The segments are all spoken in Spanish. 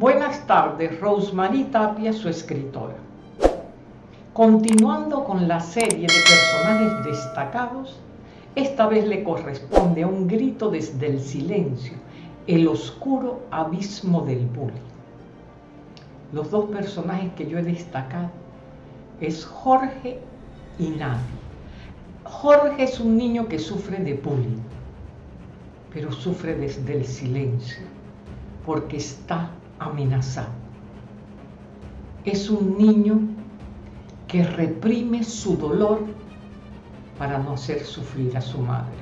Buenas tardes, Rosemary Tapia, su escritora. Continuando con la serie de personajes destacados, esta vez le corresponde a un grito desde el silencio, el oscuro abismo del bullying. Los dos personajes que yo he destacado es Jorge y Nadie. Jorge es un niño que sufre de bullying, pero sufre desde el silencio, porque está amenazado. Es un niño que reprime su dolor para no hacer sufrir a su madre.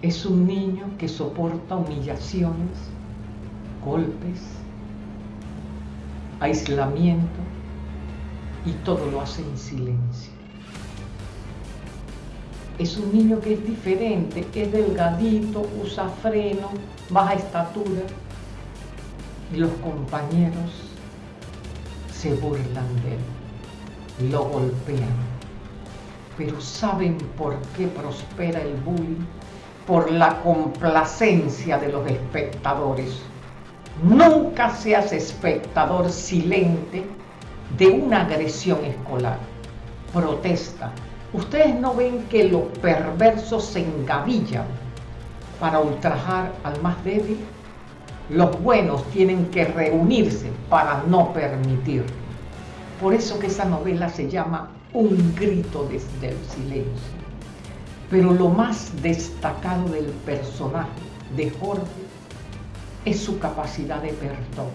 Es un niño que soporta humillaciones, golpes, aislamiento y todo lo hace en silencio. Es un niño que es diferente, es delgadito, usa freno, baja estatura, y los compañeros se burlan de él, lo golpean. Pero ¿saben por qué prospera el bullying? Por la complacencia de los espectadores. Nunca seas espectador silente de una agresión escolar. Protesta. Ustedes no ven que los perversos se engavillan para ultrajar al más débil los buenos tienen que reunirse para no permitir. Por eso que esa novela se llama Un grito desde el silencio. Pero lo más destacado del personaje de Jorge es su capacidad de perdón.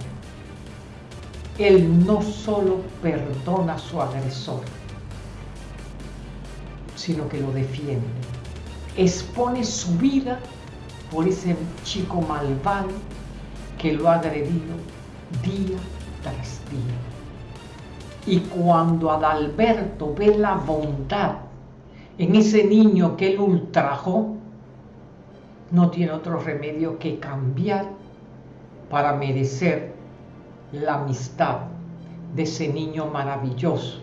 Él no solo perdona a su agresor, sino que lo defiende. Expone su vida por ese chico malvado que lo ha agredido día tras día. Y cuando Adalberto ve la bondad en ese niño que él ultrajó, no tiene otro remedio que cambiar para merecer la amistad de ese niño maravilloso,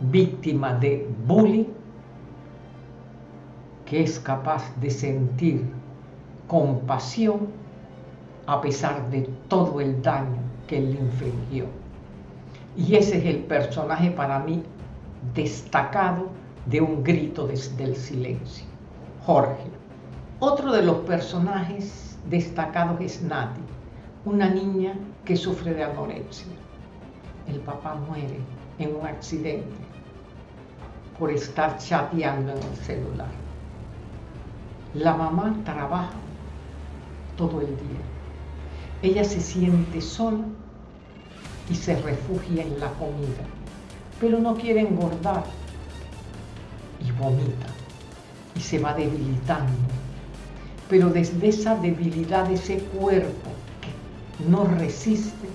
víctima de bullying, que es capaz de sentir compasión a pesar de todo el daño que él le infligió. Y ese es el personaje para mí destacado de un grito desde el silencio, Jorge. Otro de los personajes destacados es Nati, una niña que sufre de anorexia. El papá muere en un accidente por estar chateando en el celular. La mamá trabaja todo el día ella se siente sola y se refugia en la comida, pero no quiere engordar y vomita y se va debilitando. Pero desde esa debilidad de ese cuerpo que no resiste,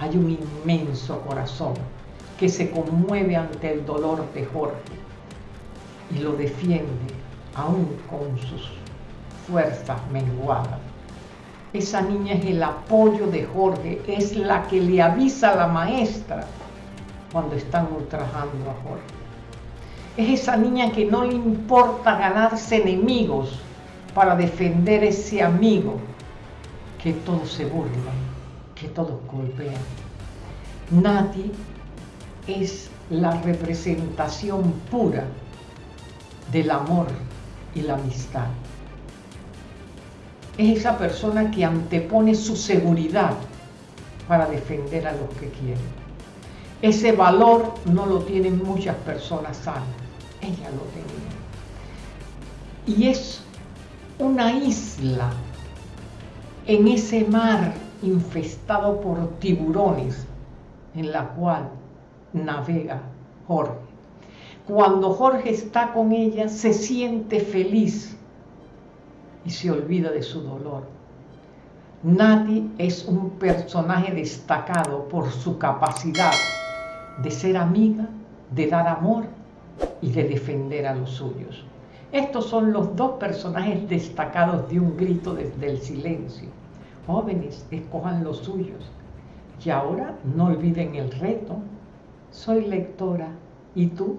hay un inmenso corazón que se conmueve ante el dolor de Jorge y lo defiende aún con sus fuerzas menguadas. Esa niña es el apoyo de Jorge, es la que le avisa a la maestra cuando están ultrajando a Jorge. Es esa niña que no le importa ganarse enemigos para defender ese amigo que todos se burlan, que todos golpean. Nati es la representación pura del amor y la amistad es esa persona que antepone su seguridad para defender a los que quieren. Ese valor no lo tienen muchas personas sanas, ella lo tenía. Y es una isla en ese mar infestado por tiburones en la cual navega Jorge. Cuando Jorge está con ella, se siente feliz y se olvida de su dolor. Nati es un personaje destacado por su capacidad de ser amiga, de dar amor y de defender a los suyos. Estos son los dos personajes destacados de un grito desde el silencio. Jóvenes, escojan los suyos. Y ahora no olviden el reto. Soy lectora. ¿Y tú?